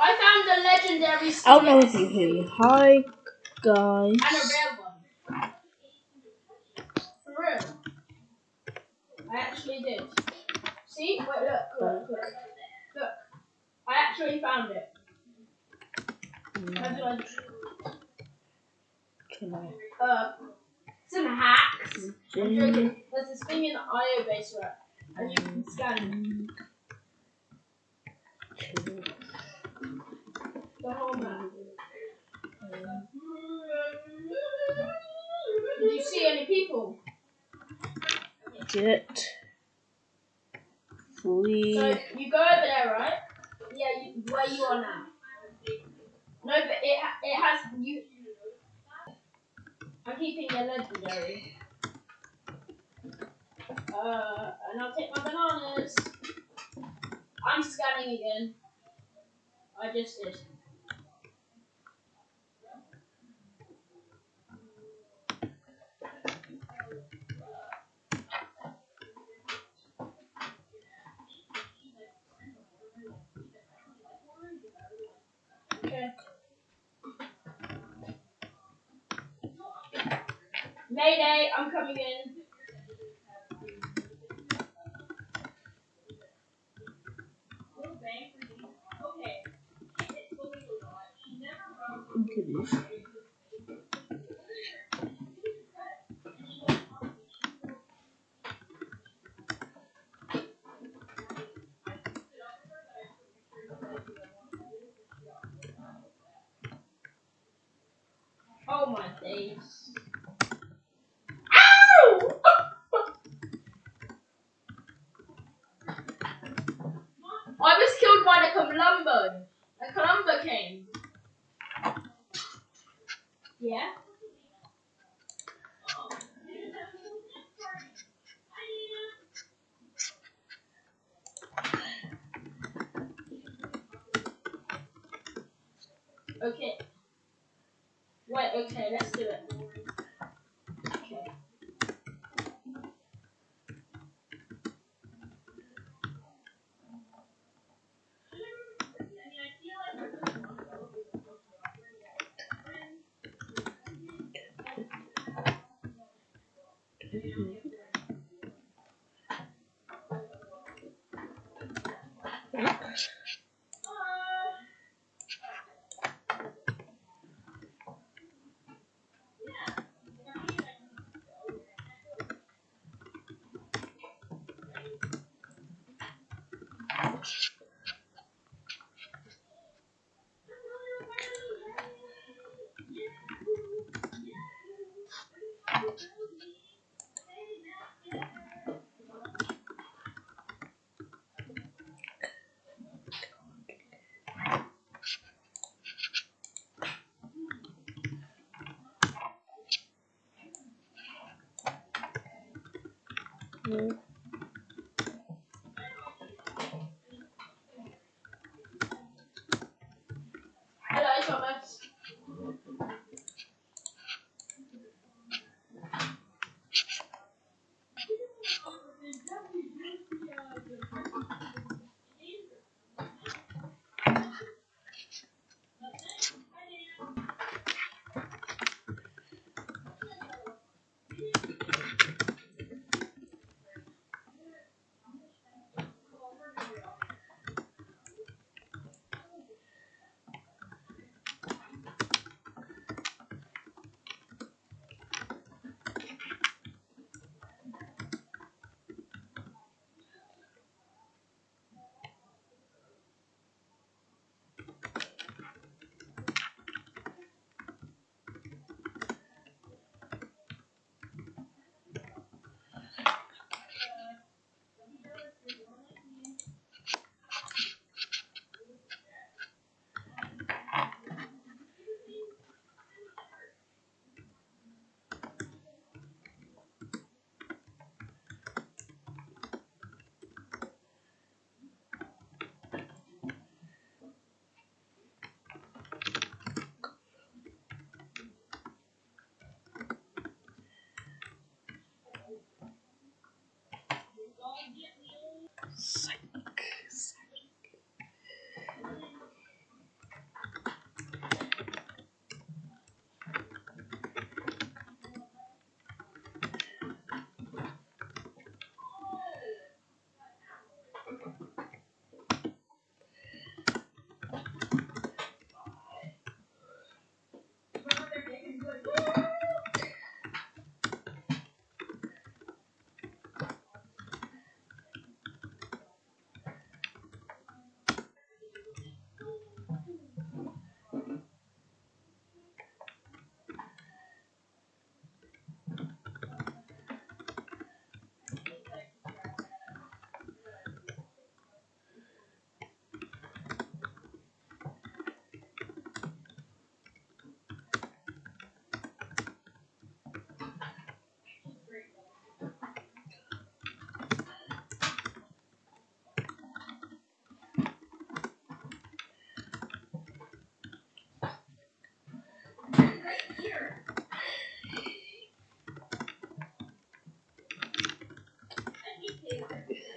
I found a legendary I don't know if you hear me. Hi, guys. And a rare one. For real. I actually did. See? Wait, look, look, look. Look. I actually found it. How did I do? Can I? Uh, some hacks. I'm joking. There's this thing in the IO base right? And you can scan the. Did you see any people? Get. Flee. So you go over there, right? Yeah, you, where you are now. No, but it it has you. I'm keeping your legendary. Uh, and I'll take my bananas. I'm scanning again. I just did. Okay. Mayday, I'm coming in. This. Oh my days. Okay. Wait, okay, let's do it. Okay. Yeah. Yeah.